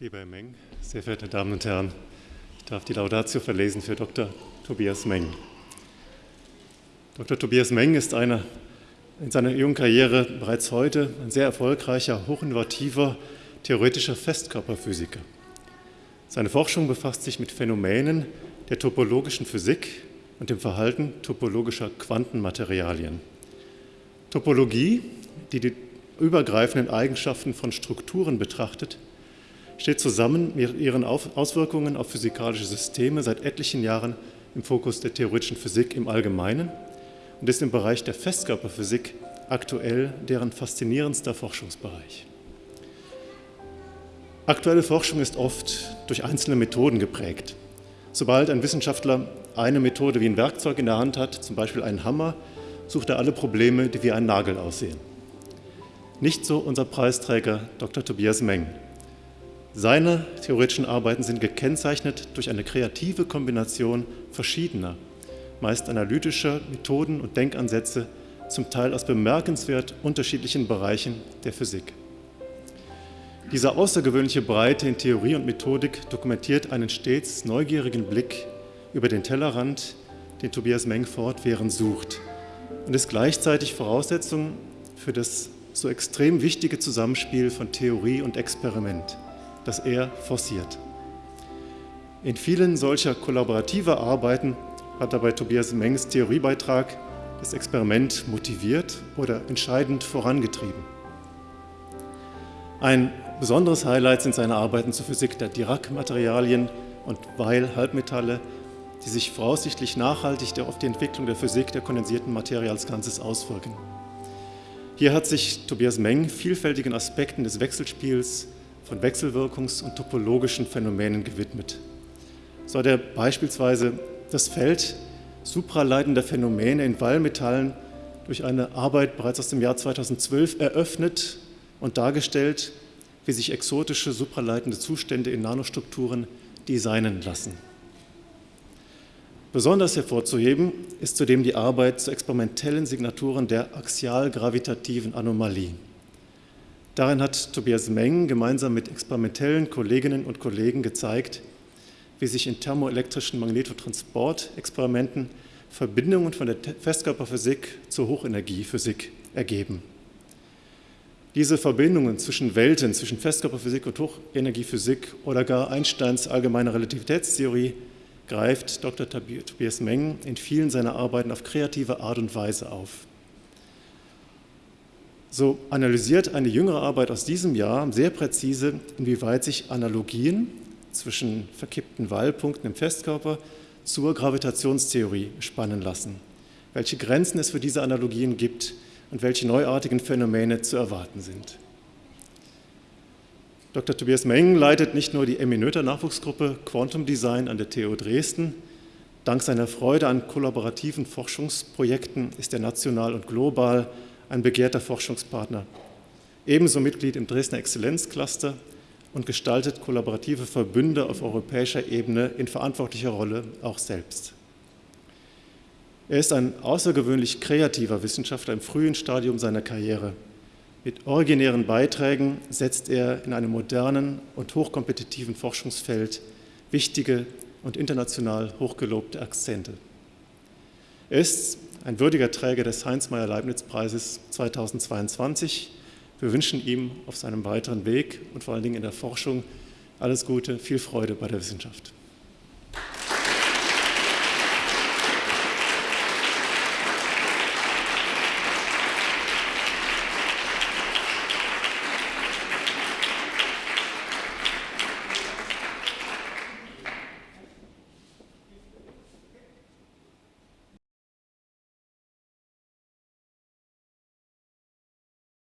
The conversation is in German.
Lieber Herr Meng, sehr verehrte Damen und Herren, ich darf die Laudatio verlesen für Dr. Tobias Meng. Dr. Tobias Meng ist einer in seiner jungen Karriere bereits heute ein sehr erfolgreicher, hochinnovativer, theoretischer Festkörperphysiker. Seine Forschung befasst sich mit Phänomenen der topologischen Physik und dem Verhalten topologischer Quantenmaterialien. Topologie, die die übergreifenden Eigenschaften von Strukturen betrachtet, steht zusammen mit ihren Auswirkungen auf physikalische Systeme seit etlichen Jahren im Fokus der theoretischen Physik im Allgemeinen und ist im Bereich der Festkörperphysik aktuell deren faszinierendster Forschungsbereich. Aktuelle Forschung ist oft durch einzelne Methoden geprägt. Sobald ein Wissenschaftler eine Methode wie ein Werkzeug in der Hand hat, zum Beispiel einen Hammer, sucht er alle Probleme, die wie ein Nagel aussehen. Nicht so unser Preisträger Dr. Tobias Meng. Seine theoretischen Arbeiten sind gekennzeichnet durch eine kreative Kombination verschiedener, meist analytischer Methoden und Denkansätze, zum Teil aus bemerkenswert unterschiedlichen Bereichen der Physik. Diese außergewöhnliche Breite in Theorie und Methodik dokumentiert einen stets neugierigen Blick über den Tellerrand, den Tobias Meng fortwährend sucht und ist gleichzeitig Voraussetzung für das so extrem wichtige Zusammenspiel von Theorie und Experiment, das er forciert. In vielen solcher kollaborativer Arbeiten hat dabei Tobias Mengs Theoriebeitrag das Experiment motiviert oder entscheidend vorangetrieben. Ein besonderes Highlight sind seine Arbeiten zur Physik der Dirac-Materialien und Weil-Halbmetalle, die sich voraussichtlich nachhaltig auf die Entwicklung der Physik der kondensierten Materie als Ganzes auswirken. Hier hat sich Tobias Meng vielfältigen Aspekten des Wechselspiels von Wechselwirkungs- und topologischen Phänomenen gewidmet. So hat er beispielsweise das Feld supraleitender Phänomene in Wallmetallen durch eine Arbeit bereits aus dem Jahr 2012 eröffnet und dargestellt, wie sich exotische supraleitende Zustände in Nanostrukturen designen lassen. Besonders hervorzuheben ist zudem die Arbeit zu experimentellen Signaturen der axial-gravitativen Anomalie. Darin hat Tobias Meng gemeinsam mit experimentellen Kolleginnen und Kollegen gezeigt, wie sich in thermoelektrischen Magnetotransportexperimenten Verbindungen von der Festkörperphysik zur Hochenergiephysik ergeben. Diese Verbindungen zwischen Welten, zwischen Festkörperphysik und Hochenergiephysik oder gar Einsteins allgemeine Relativitätstheorie greift Dr. Tobias Meng in vielen seiner Arbeiten auf kreative Art und Weise auf. So analysiert eine jüngere Arbeit aus diesem Jahr sehr präzise, inwieweit sich Analogien zwischen verkippten Wallpunkten im Festkörper zur Gravitationstheorie spannen lassen, welche Grenzen es für diese Analogien gibt und welche neuartigen Phänomene zu erwarten sind. Dr. Tobias Meng leitet nicht nur die Eminöter Nachwuchsgruppe Quantum Design an der TU Dresden. Dank seiner Freude an kollaborativen Forschungsprojekten ist er national und global ein begehrter Forschungspartner. Ebenso Mitglied im Dresdner Exzellenzcluster und gestaltet kollaborative Verbünde auf europäischer Ebene in verantwortlicher Rolle auch selbst. Er ist ein außergewöhnlich kreativer Wissenschaftler im frühen Stadium seiner Karriere. Mit originären Beiträgen setzt er in einem modernen und hochkompetitiven Forschungsfeld wichtige und international hochgelobte Akzente. Er ist ein würdiger Träger des Heinz-Meyer-Leibniz-Preises 2022 wir wünschen ihm auf seinem weiteren Weg und vor allen Dingen in der Forschung alles Gute, viel Freude bei der Wissenschaft.